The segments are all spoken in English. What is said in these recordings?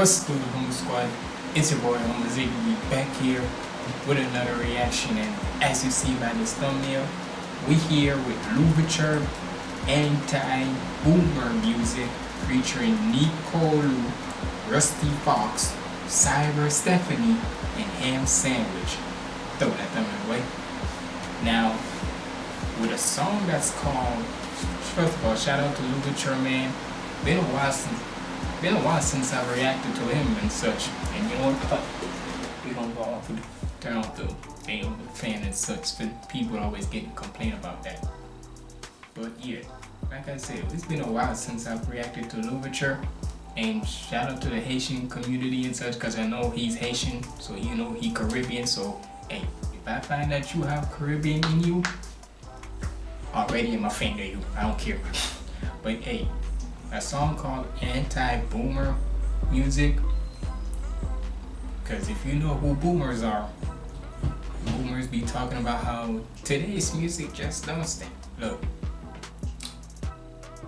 What's good, Humble Squad? It's your boy, Humble Ziggy, back here with another reaction. And as you see by this thumbnail, we here with Louverture Anti-Boomer Music featuring Nicole, Rusty Fox, Cyber Stephanie, and Ham Sandwich. Throw that thumbnail away. Now, with a song that's called, first of all, shout out to Louverture, man. Been a while since been a while since I reacted to him and such. And you know what? We gonna go off with turn off the thing the fan and such. People always get complain about that. But yeah, like I said, it's been a while since I've reacted to Louverture. And shout out to the Haitian community and such, cause I know he's Haitian, so you know he Caribbean. So hey, if I find that you have Caribbean in you, already I'm a fan of you. I don't care. But hey, a song called Anti-Boomer Music. Because if you know who boomers are, boomers be talking about how today's music just don't stand Look,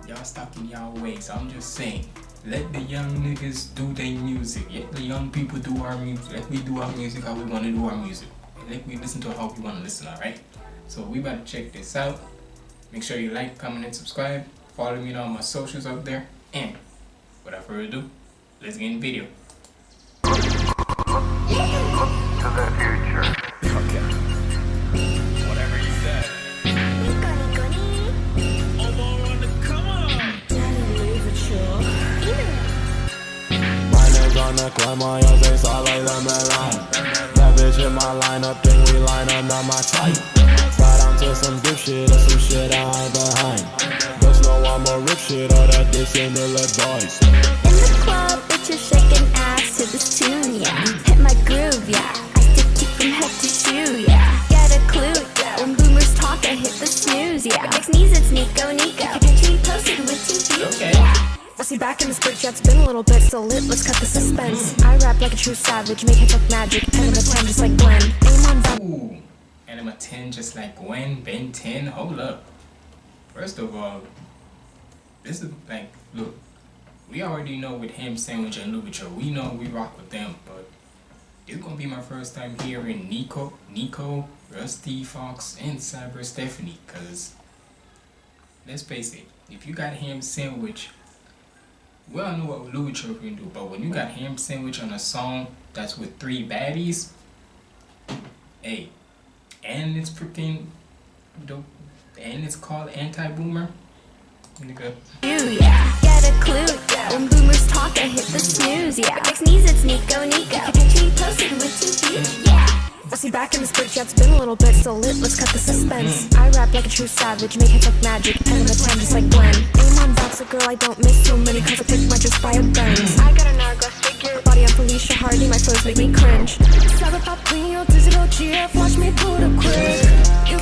y'all stuck in y'all ways. I'm just saying, let the young niggas do their music. Let the young people do our music. Let me do our music how we want to do our music. Let me listen to how we want to listen, alright? So we about to check this out. Make sure you like, comment, and subscribe. Follow me on all my socials up there. And without further ado, let's get in the video. To the future. Whatever you said. On like That bitch in my lineup, think we line up, not my type Slide down to some good shit or some shit I hide behind all that the let boys. In the club, bitches shaking ass to this tune, yeah. Hit my groove, yeah. I stick you from head to shoe, yeah. Get a clue, yeah. When boomers talk, I hit the snooze, yeah. Next knees, it's Nico Nico. Picture posted with two okay. yeah. I see back in the bridge, yeah, it's been a little bit so lit, let's cut the suspense I rap like a true savage, make hits like magic, and I'm a 10 just like Gwen Aim on that Ooh, and I'm a 10 just like Gwen, Ben 10, hold up First of all, this is like, look, we already know with Ham Sandwich and Louverture, we know we rock with them, but it's gonna be my first time hearing Nico, Nico, Rusty Fox, and Cyber Stephanie, cause let's face it, if you got Ham Sandwich, we all know what Louverture can do, but when you got Ham Sandwich on a song that's with three baddies, hey, and it's freaking, dope, and it's called Anti-Boomer, Nigga. Yeah, get a clue. When boomers talk, I hit the snooze. Yeah, next knees, it's Nico Nico. Picture you posted with two feet. Yeah. I see back in the bridge, yeah, it's been a little bit so lit, let's cut the suspense mm. I rap like a true savage, make hits like magic, pen in the pen just like Gwen Aim on box, a girl, I don't miss too many cause I pick my just by a Benz I got an hourglass figure, body on Felicia Hardy, my flows make me cringe Cyber pop queen, your digital GF, watch me pull the quick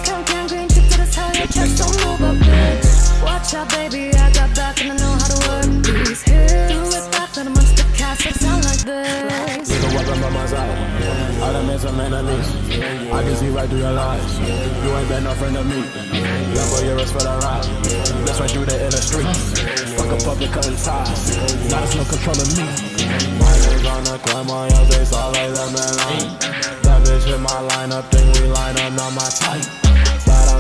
Through your lies. You ain't been no friend of me. For your for the ride. That's right through the inner streets. Fuck a public cutting ties. Now there's no controlling me. My niggas on the climb on your face, all like the man That bitch in my lineup, think we line up, not my type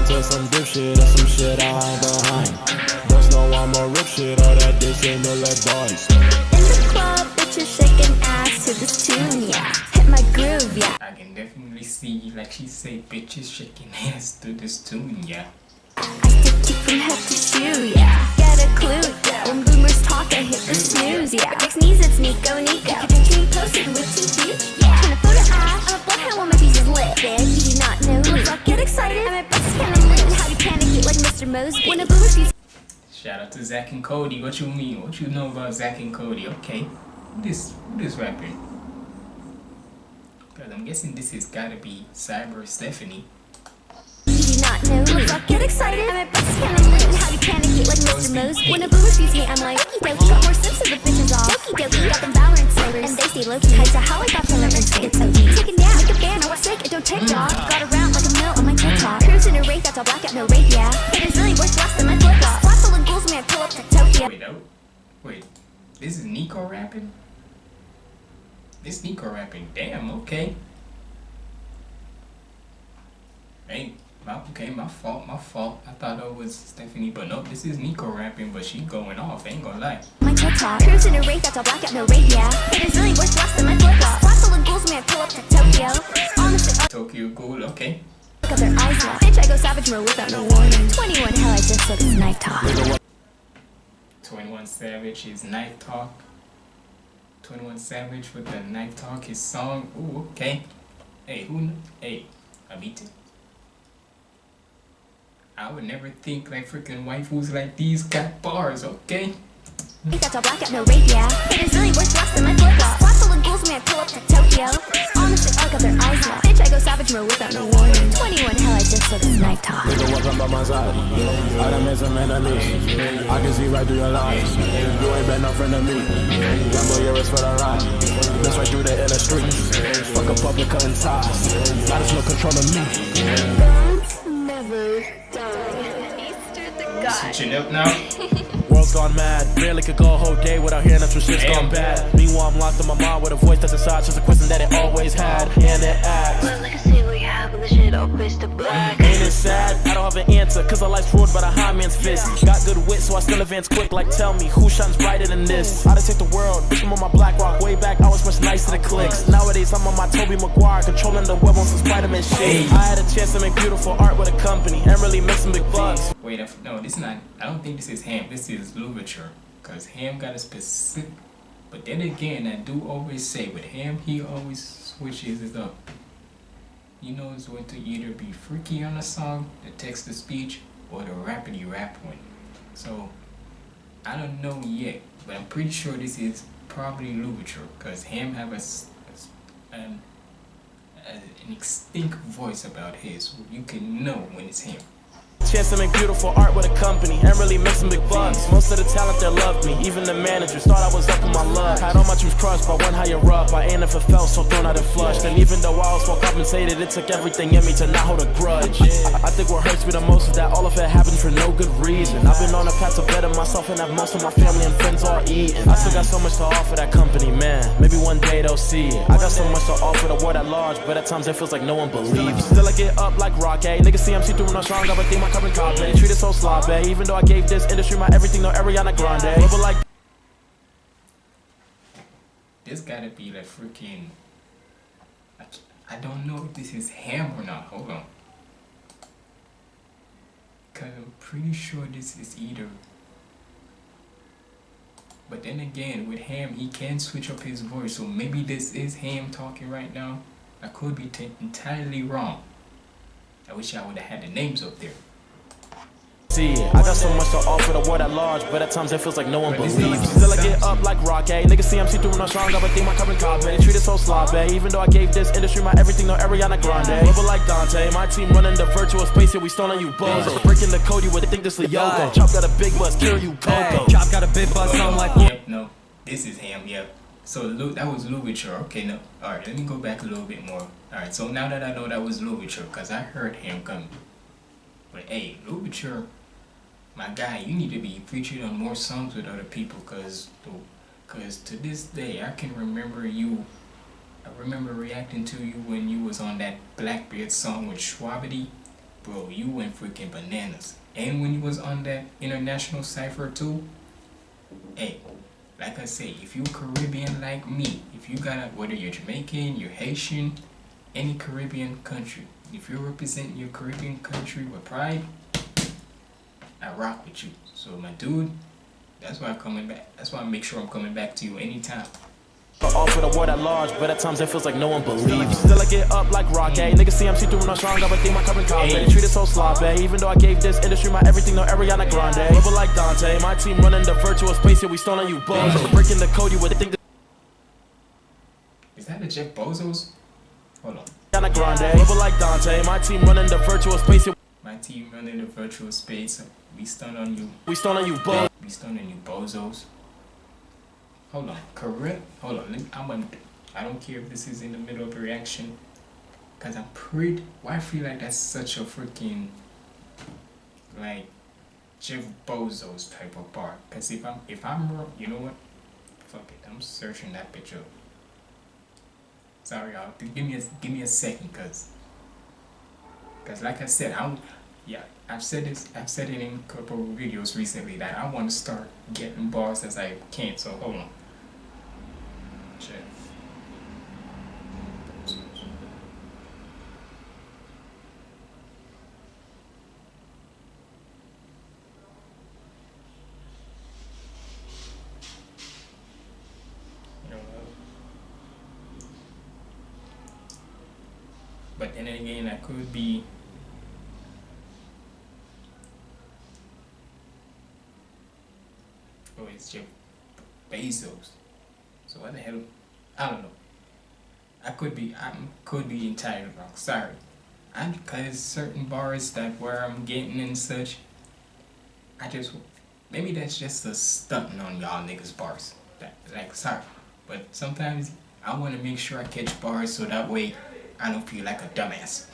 to some dip shit or some shit I hide behind. Just know I'ma rip shit all that dick ain't no let boys. In the club, bitches shaking ass to this tune, yeah. My groove, yeah. I can definitely see, like she say, bitches shaking ass to this tune, yeah. I stick you from head to shoe, yeah. Get a clue, yeah. When boomers talk, I hit the snooze, yeah. Next knees, it's Nico Nico. Picture me posted with two yeah. Trying to photo op, uh, what how my piece is lit, bitch. You do not know who fuck get excited. I'm a best kind of lit. How do you panic like Mr. Mosby? When a boomer sees Shout out to Zach and Cody. What you mean? What you know about Zach and Cody? Okay. Who this who this rapping? Cause I'm guessing this has gotta be Cyber Stephanie. Not know Let's get excited? I'm a best kind of lit How panic it like Mr. When a me I'm like Okie dokie Got more sips of the bitches off Okie dokie Got them Valorant And they stay low-key. How I got to learn It's so deep. Take a nap Make a fan I was sick It don't take mm. dog Got around like a mill on my TikTok. Cruising a rate That's all blackout No yeah. It is really worth less than my flip flop. Flat full of ghouls I pull up to Tokyo. Wait, no. Wait. This is Nico rapping? this Nico rapping. Damn, okay. Hey, my, okay, my fault, my fault. I thought it was Stephanie, but nope, this is Nico rapping, but she going off, ain't gonna lie. My TikTok Cruising a rate that's all black out, no radio It is really worth less than my flip flop Flat full of ghouls when I pull up to Tokyo Honestly, uh, Tokyo Ghoul, okay. look at their eyes locked Bitch, I go savage mode without no warning 21, hell, I just look at knife talk 21 Savage, his knife talk. 21 Savage with the knife talk, his song. Ooh, okay. Hey, who? Hey, Abiti. I would never think like freaking waifus like these got bars, okay? Out, no radio It is really worth than my just look at knife talk Nigga walking by my side. I done made some enemies. I can see right through your lies. You ain't been no friend to me. Gamble your wrist for the ride. That's right through the inner streets. Fuck a public cutting ties. Got us no control of me. Guns never die. Easter the god. Switching up now. World's gone mad. Barely could go a whole day without hearing that some shit's Damn. gone bad. Meanwhile, I'm locked in my mind with a voice that's inside. Just a question that it always had. And it asks. Happened. The shit all twisted black. Ain't it sad? I don't have an answer, cause our life's ruled by the high man's fist. Got good wit, so I still advance quick. Like, tell me, who shines brighter than this? I done take the world, bitch, I'm on my black rock. Way back, I was much nicer to the clicks. Nowadays, I'm on my Tobey Maguire, controlling the web on some Spider Man shit. Hey. I had a chance to make beautiful art with a company and really make some big bucks. Wait, I f- no, this is not. I don't think this is Ham. This is Louverture. Cause Ham got a specific. But then again, I do always say with Ham, he always switches it up. He knows when to either be freaky on a song, the text to speech, or the rapidy rap one. So I don't know yet, but I'm pretty sure this is probably Louverture. Cause him have a, a an, a- an extinct voice about his. You can know when it's him. Chance to make beautiful art with a company and really make some big bucks. Most of the talent there loved me, even the managers thought I was up in my luck. Had all my dreams crushed by one higher up. I ain't never felt so thrown out and flushed. And even though I was well compensated, it took everything in me to not hold a grudge. I think what hurts me the most is that all of it happened for no good reason. I've been on a path to better myself and have most of my family and friends all eating. I still got so much to offer that company, man. Maybe one day they'll see it. I got so much to offer the world at large, but at times it feels like no one believes. Still I get up like rock, eh? Niggas see I'm see through when I'm strong, but my carbon copy. Treat it so sloppy. Even though I gave this industry my everything, no Ariana Grande. But like This gotta be like freaking. I don't know if this is him or not. Hold on. Cause I'm pretty sure this is either. But then again, with him, he can switch up his voice, so maybe this is him talking right now. I could be entirely wrong. I wish I would have had the names up there. See it. I got so much to offer the world at large, but at times it feels like no one believes. is- Still I get up like rock, eh? Niggas see I'm see through when I'm strong, but think my carbon copy. Treat it so sloppy. Even though I gave this industry my everything, no Ariana Grande. But like Dante, my team running the virtual space here, we stolen you bozo. Breaking the code, you would think this is Yoko. Chop got a big bus, kill you Coco. Chop got a big buzz, so I'm like, Yep, no, this is him, Yep. So Lu- that was Louverture. Okay, no. All right, let me go back a little bit more. All right, so now that I know that was Louverture, cause I heard him coming. But hey, Louverture, my guy, you need to be featured on more songs with other people, cause, to- cause to this day I can remember you. I remember reacting to you when you was on that Blackbeard song with Shwabadi. Bro, you went freaking bananas. And when you was on that international cipher too, hey, like I say, if you Caribbean like me, if you got a, whether you're Jamaican, you're Haitian, any Caribbean country, if you're representing your Caribbean country with pride, I rock with you. So my dude, that's why I'm coming back. That's why I make sure I'm coming back to you anytime. Offer the world at large, but at times it feels like no one believes. Still I get up like rock, eh? Niggas see I'm see through when I'm strong, but think my carbon copy. Hey. Treat it so sloppy. Even though I gave this industry my everything, no Ariana Grande. But like Dante, my team running the virtual space here, we stolen you bozo. Breaking the code, you would think Is that a Jeff Bezos? Hold on. Ariana Grande. But like Dante, my team running the virtual space here, My team running the virtual space. We stun on you. we stun on you bozo. We stun on you bozos. Hold on, correct. Hold on, me, I'm gonna. I don't care if this is in the middle of a reaction, cause I'm pretty. Why I feel like that's such a freaking like Jeff Bezos type of bar. Cause if I'm if I'm wrong, you know what? Fuck it, I'm searching that bitch up. Sorry, y'all. Give me a give me a second, cause, cause like I said, I'm yeah. I've said this. I've said it in a couple of videos recently that I want to start getting bars as I can. So hold on. Check. But then again, I could be Oh, it's Jeff Bezos. So what the hell? I don't know. I could be. I could be entirely wrong. Sorry. I'm because certain bars that where I'm getting and such. I just maybe that's just a stunting on y'all niggas bars. That like sorry, but sometimes I want to make sure I catch bars so that way I don't feel like a dumbass.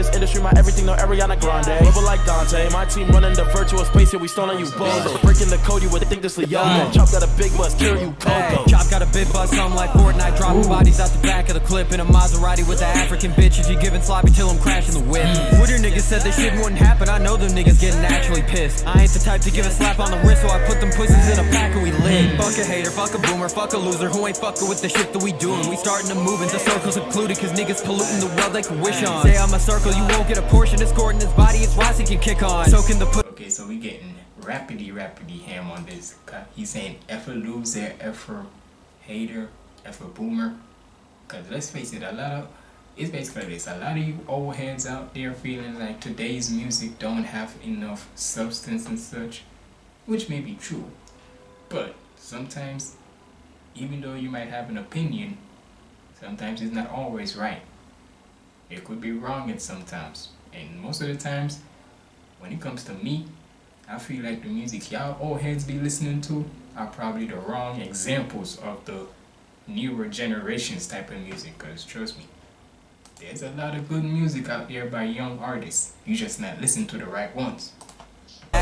This industry, my everything, no Ariana Grande. Level like Dante, my team running the virtual space here, we stolen you bozo. Breaking the code, you would think this Leon. Chop got a big bus, kill you Coco. Chop got a big buzz, something like Fortnite. Dropping bodies out the back of the clip in a Maserati with the African bitches. You giving sloppy till I'm crashing the whip. Mm. What your niggas said this shit wouldn't happen. I know them niggas getting naturally pissed. I ain't the type to give a slap on the wrist, so I put them pussies in a pack and we lit. Mm. Fuck a hater, fuck a boomer, fuck a loser who ain't fucking with the shit that we doing. We starting to move into circles secluded, cause niggas polluting the world they can wish on. Say I'm a circle, you won't get a portion. It's in his body, it's wise he can kick on. Soaking the put. Okay, so we getting rapidly, rapidly ham on this. He's saying a loser, a hater, a boomer. Cause let's face it, a lot of it's basically this. A lot of you old heads out there feeling like today's music don't have enough substance and such, which may be true. But sometimes, even though you might have an opinion, sometimes it's not always right. It could be wrong at sometimes. And most of the times, when it comes to me, I feel like the music y'all old heads be listening to are probably the wrong examples of the newer generations type of music. Cause trust me, there's a lot of good music out there by young artists. You just not listen to the right ones.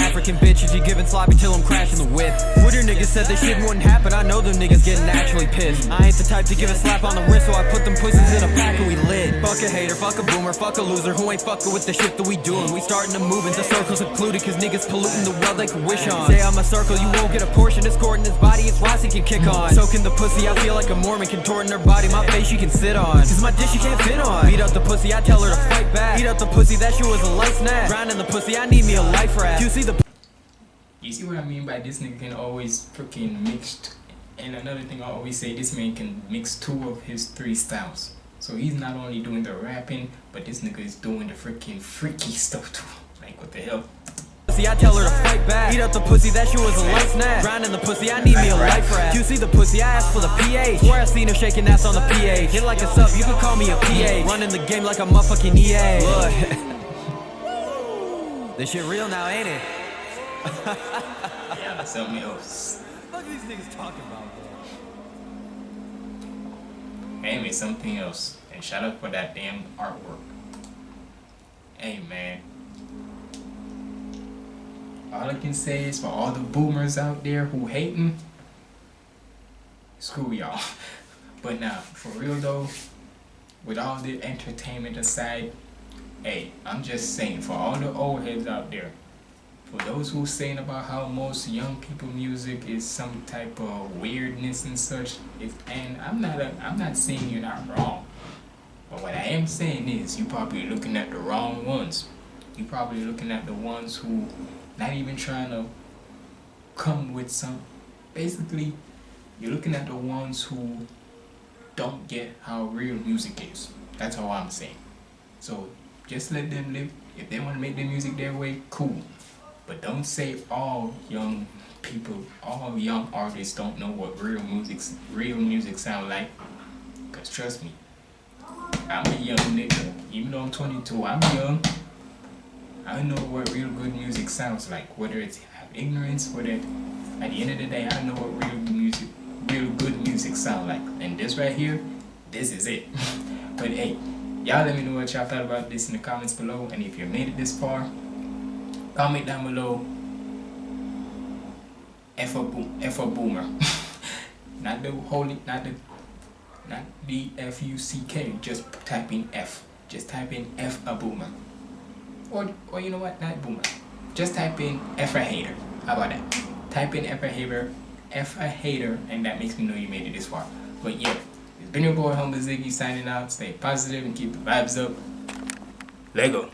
African bitches, you giving sloppy till I'm crashing the whip. Your niggas said this shit wouldn't happen, I know them niggas getting naturally pissed. I ain't the type to give a slap on the wrist, so I put them pussies in a pack and we lit. Fuck a hater, fuck a boomer, fuck a loser who ain't fucking with the shit that we doing. We starting to move into circles secluded, cause niggas polluting the world they can wish on. Say I'm a circle, you won't get a portion, it's in his body, it's he can kick on. Soaking the pussy, I feel like a Mormon contorting her body, my face she can sit on. Cause my dish she can't fit on. Beat up the pussy, I tell her to fight back. Beat up the pussy, that shit was a light snap. Grinding the pussy, I need me a life raft. You see the You see what I mean by this nigga can always freaking mix. And another thing I always say, this man can mix two of his three styles. So he's not only doing the rapping, but this nigga is doing the freaking freaky stuff too. Like what the hell? See, I tell her to fight back. Beat up the pussy, that shit was a light snap. Grinding the pussy, I need me a life raft. You see the pussy, I asked for the pH. Where I seen her shaking ass on the pH. Hit like a sub, you can call me a PA. Running the game like a motherfucking EA. Look. this shit real now, ain't it? Yeah, something else. What are these niggas talking about, bro? Anyway, something else. And shout out for that damn artwork. Hey man. All I can say is for all the boomers out there who hating, screw y'all. But now, for real though, with all the entertainment aside, hey, I'm just saying for all the old heads out there, for those who are saying about how most young people music is some type of weirdness and such, it's, and I'm not a, I'm not saying you're not wrong. But what I am saying is you're probably looking at the wrong ones. You're probably looking at the ones who not even trying to come with some basically you're looking at the ones who don't get how real music is. That's all I'm saying. So just let them live. If they want to make their music their way, cool. But don't say all young people, all young artists don't know what real music, real music sound like. Cause trust me, I'm a young nigga. Even though I'm 22, I'm young. I know what real good music sounds like. Whether it's ignorance, whether at the end of the day, I know what real music real good music sound like. And this right here, this is it. but hey, y'all let me know what y'all thought about this in the comments below. And if you made it this far, comment down below. F a boom, F a boomer. not the holy, not the, not D F U C K. Just type in F. Just type in F a boomer. Or or you know what? Not boomer. Just type in F a hater. How about that? Type in F a hater, F a hater, and that makes me know you made it this far. But yeah, it's been your boy Humble Ziggy signing out. Stay positive and keep the vibes up. Lego.